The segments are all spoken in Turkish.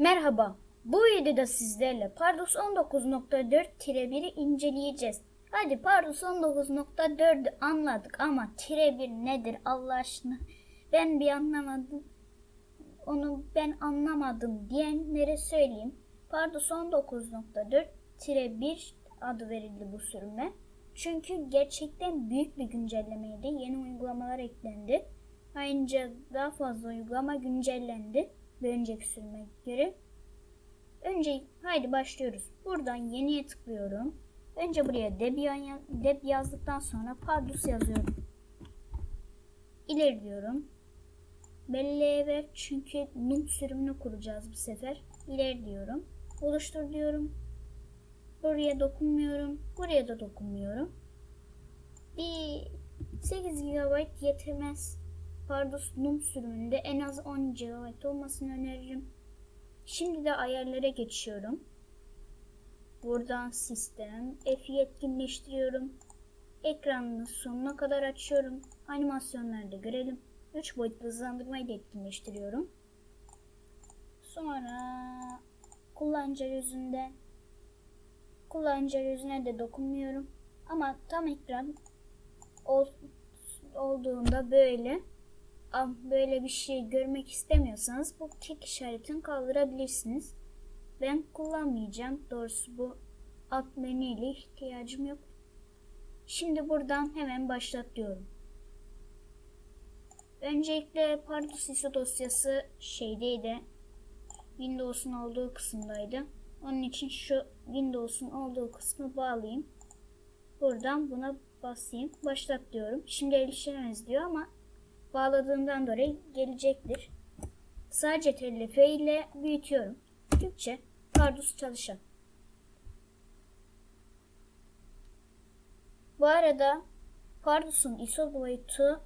Merhaba. Bu videoda sizlerle Pardus 19.4-1'i inceleyeceğiz. Hadi Pardus 19.4'ü anladık ama tire 1 nedir Allah aşkına? Ben bir anlamadım. Onu ben anlamadım diyenlere söyleyeyim. Pardus 19.4-1 adı verildi bu sürüme. Çünkü gerçekten büyük bir güncellemeydi. Yeni uygulamalar eklendi. Ayrıca daha fazla uygulama güncellendi bir önceki sürüme. Önce haydi başlıyoruz. Buradan yeniye tıklıyorum. Önce buraya Debian Deb yazdıktan sonra Pardus yazıyorum. İleri diyorum. Belleğe ver çünkü num sürümünü kuracağız bu sefer. İleri diyorum. Oluştur diyorum. Buraya dokunmuyorum. Buraya da dokunmuyorum. Bir 8 GB yetemez. Pardus num sürümünde en az 10 GB olmasını öneririm. Şimdi de ayarlara geçiyorum. Buradan sistem, F'i etkinleştiriyorum. Ekranını sonuna kadar açıyorum. Animasyonlarda görelim. 3 boyutlu hızlandırmayı da etkinleştiriyorum. Sonra kullanıcı yüzünden kullanıcı yüzüne de dokunmuyorum. Ama tam ekran ol, olduğunda böyle böyle bir şey görmek istemiyorsanız bu tek işaretini kaldırabilirsiniz. Ben kullanmayacağım. Doğrusu bu alt menüyle ihtiyacım yok. Şimdi buradan hemen başlat diyorum. Öncelikle Pardus ISO dosyası şeydeydi. Windows'un olduğu kısımdaydı. Onun için şu Windows'un olduğu kısmı bağlayayım. Buradan buna basayım. Başlat diyorum. Şimdi erişilemez diyor ama bağladığımdan dolayı gelecektir. Sadece tellife ile büyütüyorum. Türkçe Pardus çalışan. Bu arada Pardus'un ISO boyutu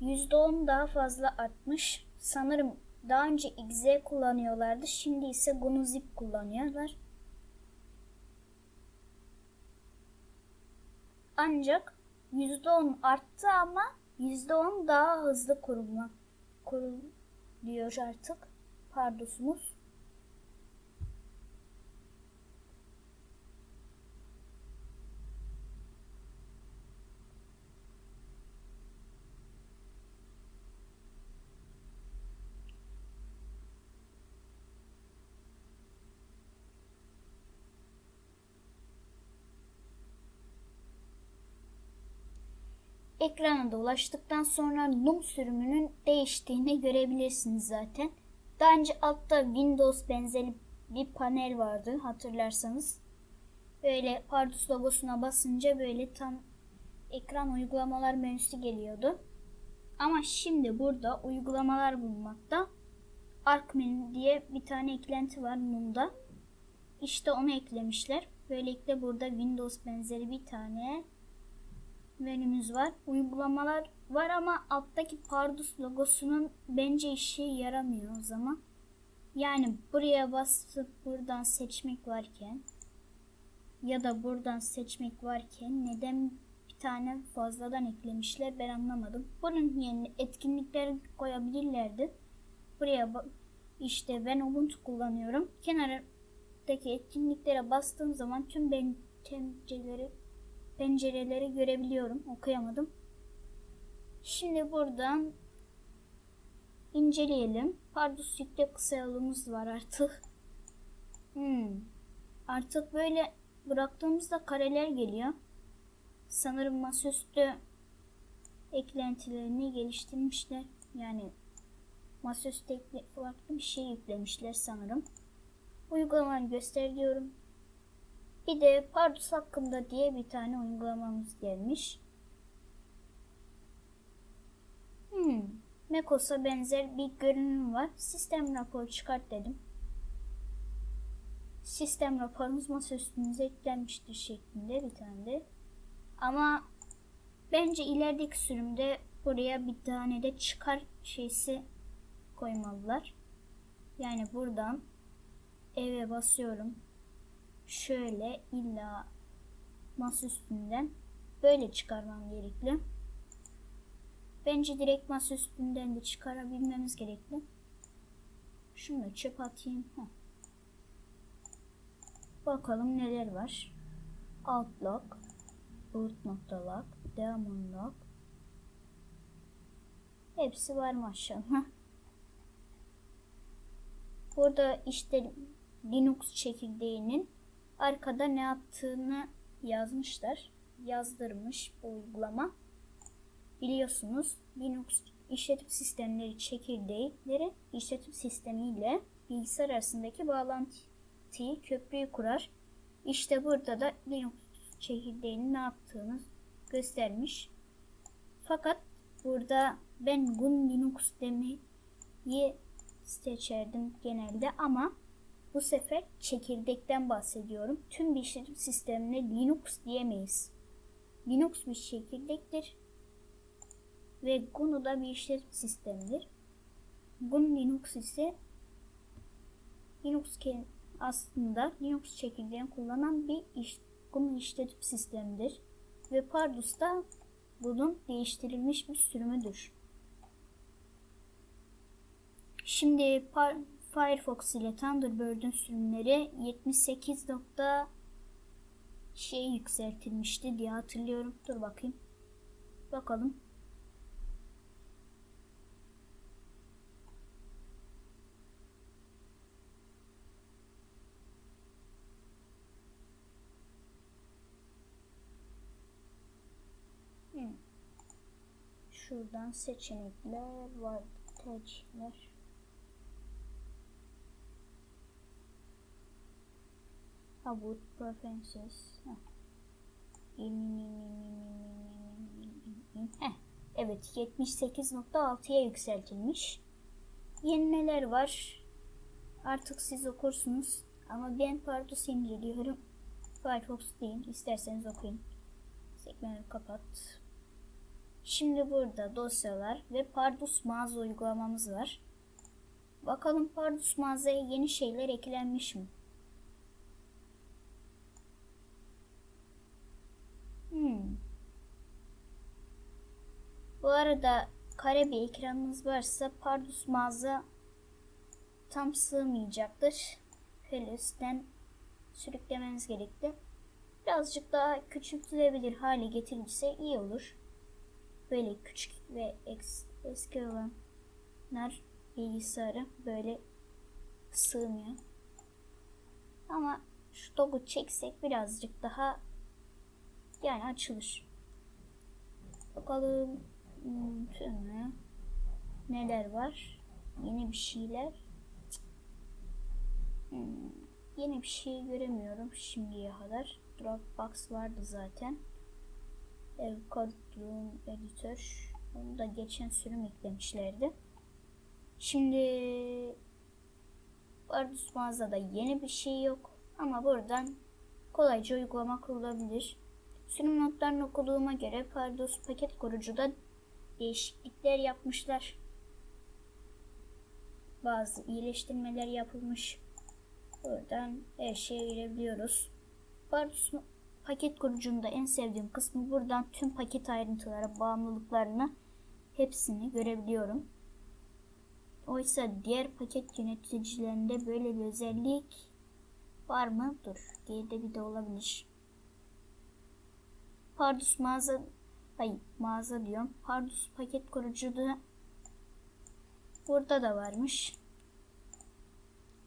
%10 daha fazla artmış. Sanırım daha önce XZ kullanıyorlardı. Şimdi ise GNU-zip kullanıyorlar. Ancak %10 arttı ama %10 daha hızlı kurulma kuruluyor artık pardusumuz. Ekrana da ulaştıktan sonra num sürümünün değiştiğini görebilirsiniz zaten. Daha önce altta Windows benzeri bir panel vardı hatırlarsanız. Böyle Pardus logosuna basınca böyle tam ekran uygulamalar menüsü geliyordu. Ama şimdi burada uygulamalar bulmakta. Arc menü diye bir tane eklenti var Num'da. İşte onu eklemişler. Böylelikle burada Windows benzeri bir tane menümüz var. Uygulamalar var ama alttaki Pardus logosunun bence işe yaramıyor o zaman. Yani buraya basıp buradan seçmek varken ya da buradan seçmek varken neden bir tane fazladan eklemişler ben anlamadım. Bunun yerine etkinlikler koyabilirlerdi. Buraya işte ben Ubuntu kullanıyorum. Kenardaki etkinliklere bastığım zaman tüm ben pencereleri pencereleri görebiliyorum. Okuyamadım. Şimdi buradan inceleyelim. Pardus yükle kısa yolumuz var artık. Hmm. Artık böyle bıraktığımızda kareler geliyor. Sanırım masaüstü eklentilerini geliştirmişler. Yani masaüstü farklı bir şey yüklemişler sanırım. Uygulamayı göster diyorum. Bir de Pardus hakkında diye bir tane uygulamamız gelmiş. Hmm. Mekos'a benzer bir görünüm var. Sistem raporu çıkart dedim. Sistem raporumuz masaüstünüze eklenmiştir şeklinde bir tane de. Ama bence ilerideki sürümde buraya bir tane de çıkar şeysi koymalılar. Yani buradan eve basıyorum şöyle illa masa üstünden böyle çıkarmam gerekli. Bence direkt masa üstünden de çıkarabilmemiz gerekli. Şunu çöp atayım. Heh. Bakalım neler var. Outlook, root.log, daemon.log. Hepsi var maşallah. Burada işte Linux çekirdeğinin arkada ne yaptığını yazmışlar. Yazdırmış bu uygulama. Biliyorsunuz Linux işletim sistemleri çekirdeğleri işletim sistemiyle bilgisayar arasındaki bağlantıyı köprüyü kurar. İşte burada da Linux çekirdeğinin ne yaptığını göstermiş. Fakat burada ben Gun Linux demeyi seçerdim genelde ama bu sefer çekirdekten bahsediyorum. Tüm işletim sistemine Linux diyemeyiz. Linux bir çekirdektir ve GNU da bir işletim sistemidir. GNU Linux ise Linux aslında Linux çekirdeğini kullanan bir iş, GNU işletim sistemidir. Ve Pardus da bunun değiştirilmiş bir sürümüdür. Şimdi Firefox ile Thunderbird'ün sürümleri 78 nokta şey yükseltilmişti diye hatırlıyorum. Dur bakayım. Bakalım. Hmm. Şuradan seçenekler var. Tercihler. About preferences. Heh. Evet 78.6'ya yükseltilmiş. Yeni neler var? Artık siz okursunuz. Ama ben Pardus inceliyorum. Firefox değil. İsterseniz okuyun. Sekmeleri kapat. Şimdi burada dosyalar ve Pardus mağaza uygulamamız var. Bakalım Pardus mağazaya yeni şeyler eklenmiş mi? Hmm. Bu arada kare bir ekranınız varsa Pardus mağaza tam sığmayacaktır. Şöyle sürüklemeniz gerekli. Birazcık daha küçültülebilir hale getirilirse iyi olur. Böyle küçük ve eski olanlar bilgisayarı böyle sığmıyor. Ama şu dogu çeksek birazcık daha yani açılır. Bakalım tümü neler var? Yeni bir şeyler. Hmm, yeni bir şey göremiyorum şimdiye kadar. Dropbox vardı zaten. Ev Codroom Editor. Onu da geçen sürüm eklemişlerdi. Şimdi Bardus mağazada yeni bir şey yok. Ama buradan kolayca uygulama kurulabilir. Sunum notlarını okuduğuma göre Pardus paket kurucuda değişiklikler yapmışlar. Bazı iyileştirmeler yapılmış. Buradan her şeye girebiliyoruz. Pardus paket kurucunda en sevdiğim kısmı buradan tüm paket ayrıntılara, bağımlılıklarını hepsini görebiliyorum. Oysa diğer paket yöneticilerinde böyle bir özellik var mı? Dur. G'de bir de olabilir. Pardus mağaza ay mağaza diyorum. Pardus paket kurucu da burada da varmış.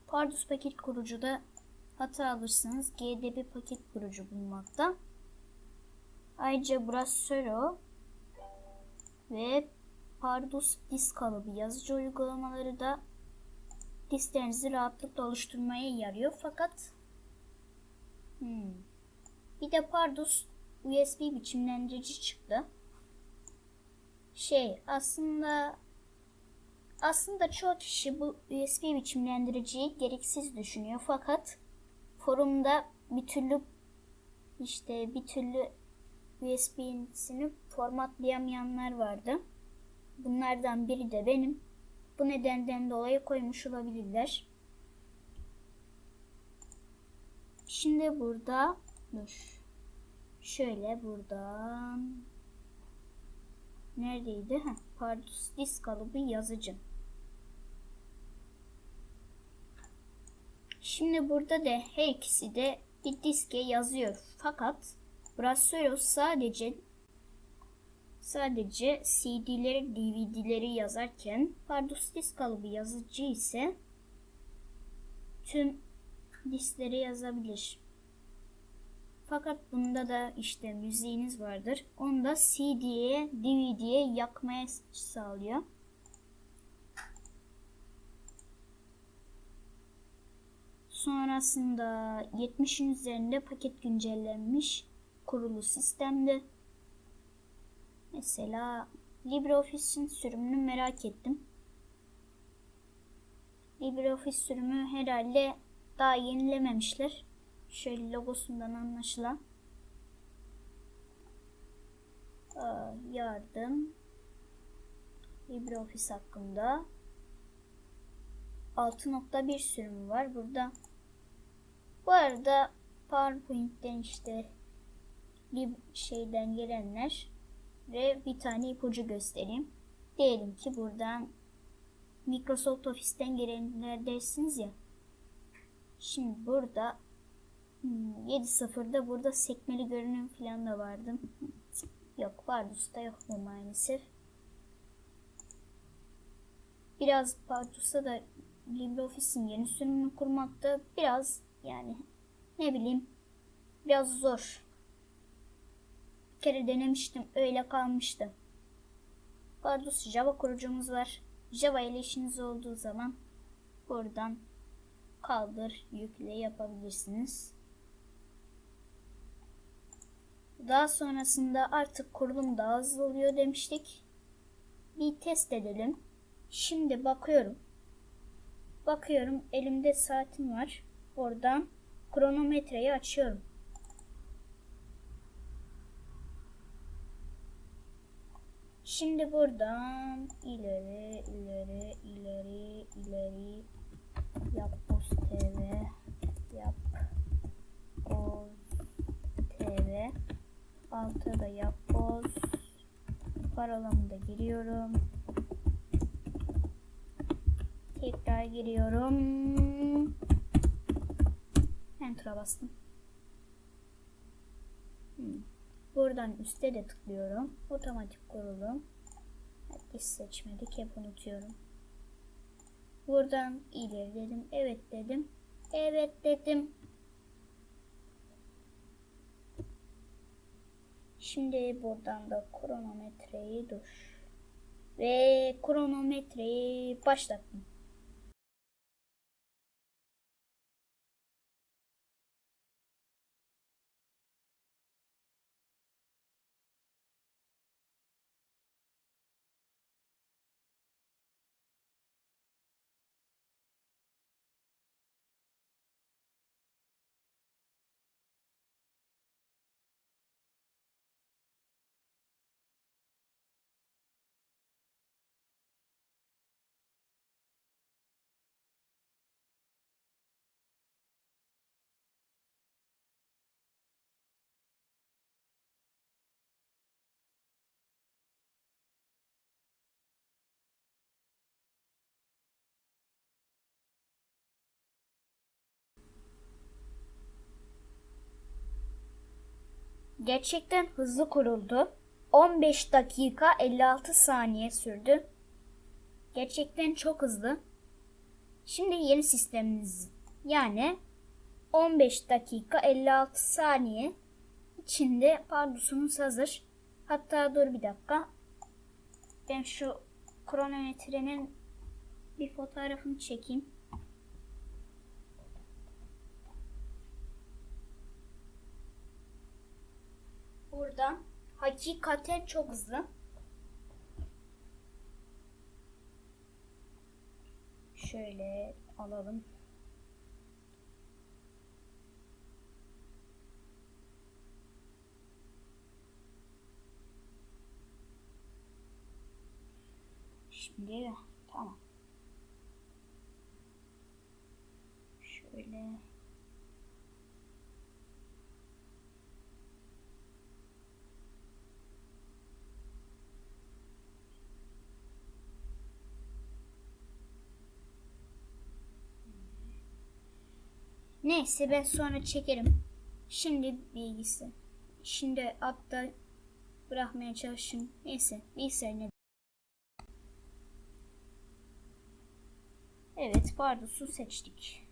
Pardus paket kurucu da hata alırsanız GDB paket kurucu bulmakta. Ayrıca Brasero ve Pardus disk kalıbı yazıcı uygulamaları da disklerinizi rahatlıkla oluşturmaya yarıyor. Fakat hmm, bir de Pardus USB biçimlendirici çıktı. Şey aslında aslında çoğu kişi bu USB biçimlendiriciyi gereksiz düşünüyor fakat forumda bir türlü işte bir türlü USB'sini formatlayamayanlar vardı. Bunlardan biri de benim. Bu nedenden dolayı koymuş olabilirler. Şimdi burada dur. Şöyle buradan neredeydi? Heh, Pardus disk kalıbı yazıcı. Şimdi burada da her ikisi de bir diske yazıyor. Fakat Brasseros sadece sadece CD'leri, DVD'leri yazarken Pardus disk kalıbı yazıcı ise tüm diskleri yazabilir. Fakat bunda da işte müziğiniz vardır. Onu da CD'ye, DVD'ye yakmaya sağlıyor. Sonrasında 70'in üzerinde paket güncellenmiş kurulu sistemde. Mesela LibreOffice'in sürümünü merak ettim. LibreOffice sürümü herhalde daha yenilememişler. Şöyle logosundan anlaşılan. Yardım. LibreOffice hakkında 6.1 sürümü var. Burada bu arada PowerPoint'ten işte bir şeyden gelenler ve bir tane ipucu göstereyim. Diyelim ki buradan Microsoft Office'ten gelenler dersiniz ya. Şimdi burada 7.0'da hmm, burada sekmeli görünüm falan da vardı. yok Pardus'ta yok bu maalesef. Biraz Pardus'ta da LibreOffice'in yeni sürümünü kurmakta biraz yani ne bileyim biraz zor. Bir kere denemiştim öyle kalmıştı. Pardus Java kurucumuz var. Java ile işiniz olduğu zaman buradan kaldır yükle yapabilirsiniz. Daha sonrasında artık kurulum daha hızlı oluyor demiştik. Bir test edelim. Şimdi bakıyorum. Bakıyorum elimde saatim var. Oradan kronometreyi açıyorum. Şimdi buradan ileri ileri ileri ileri yap tv yap tv altta da yap post parolamı da giriyorum. Tekrar giriyorum. Enter'a bastım. Hmm. buradan üstte de tıklıyorum. Otomatik kurulum. Hiç seçmedik hep unutuyorum. Buradan ileri dedim. Evet dedim. Evet dedim Şimdi buradan da kronometreyi dur. Ve kronometreyi başlattım. Gerçekten hızlı kuruldu. 15 dakika 56 saniye sürdü. Gerçekten çok hızlı. Şimdi yeni sistemimiz yani 15 dakika 56 saniye içinde pardusumuz hazır. Hatta dur bir dakika. Ben şu kronometrenin bir fotoğrafını çekeyim. Buradan. Hakikaten çok hızlı. Şöyle alalım. Şimdi tamam. Şöyle Neyse ben sonra çekerim. Şimdi bilgisi. Şimdi altta bırakmaya çalışın. Neyse bilgisayar ne? Evet Bardos'u seçtik.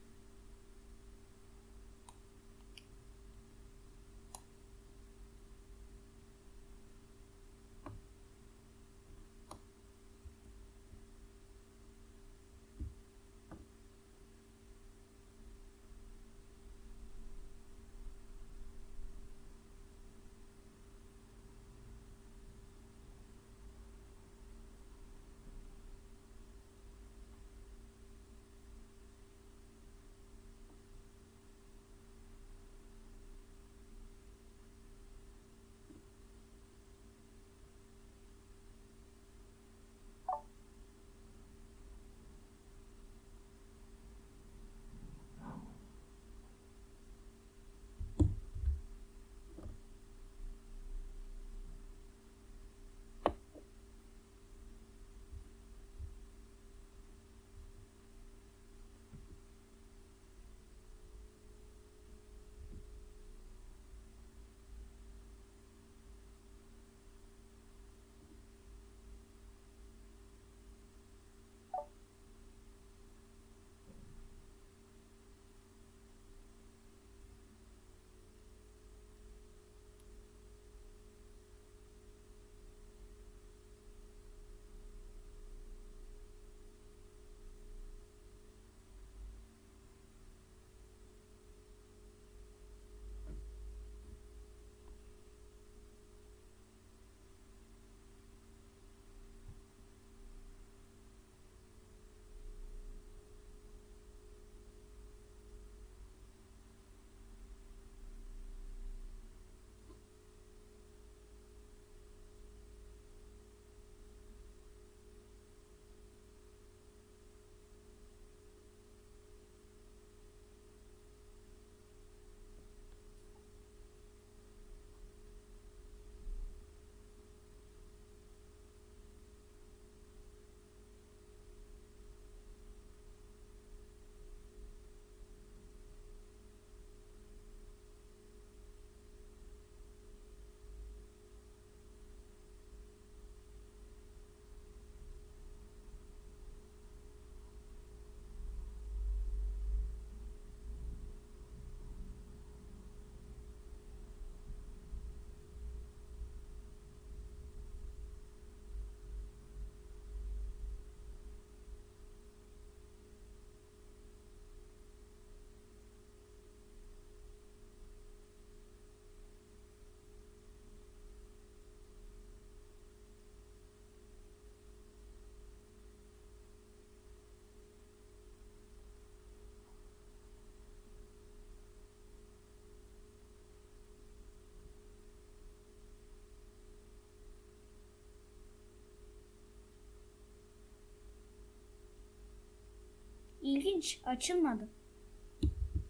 İlginç açılmadı.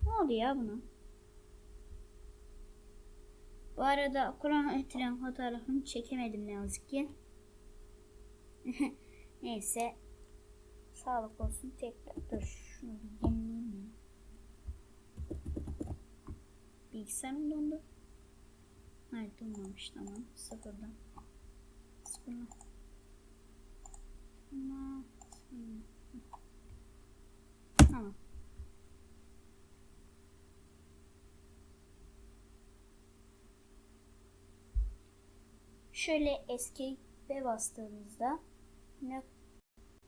Ne oldu ya buna? Bu arada Kur'an etilen fotoğrafını çekemedim ne yazık ki. Neyse. Sağlık olsun tekrar. Dur şunu bir dondu? Hayır donmamış tamam. Sıfırdan. Sıfırdan. Tamam. Tamam. Tamam. Şöyle escape'e bastığımızda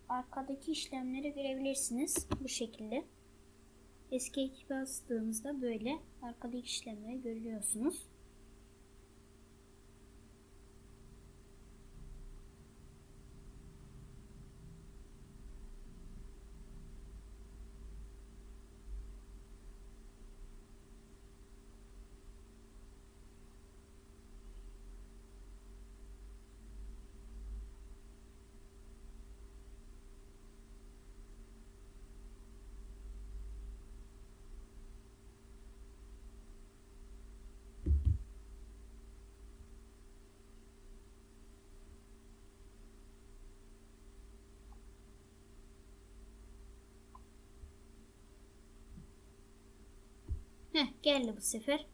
arkadaki işlemleri görebilirsiniz bu şekilde. Escape bastığımızda böyle arkadaki işlemleri görüyorsunuz. Heh geldi bu sefer.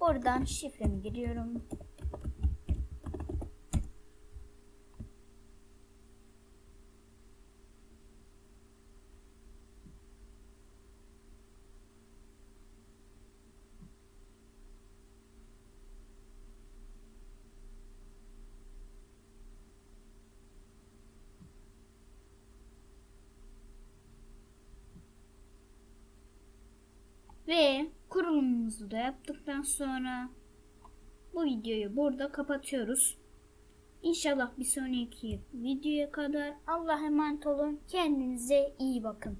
Buradan şifremi giriyorum. Ve kurulumumuzu da yaptıktan sonra bu videoyu burada kapatıyoruz. İnşallah bir sonraki videoya kadar Allah'a emanet olun. Kendinize iyi bakın.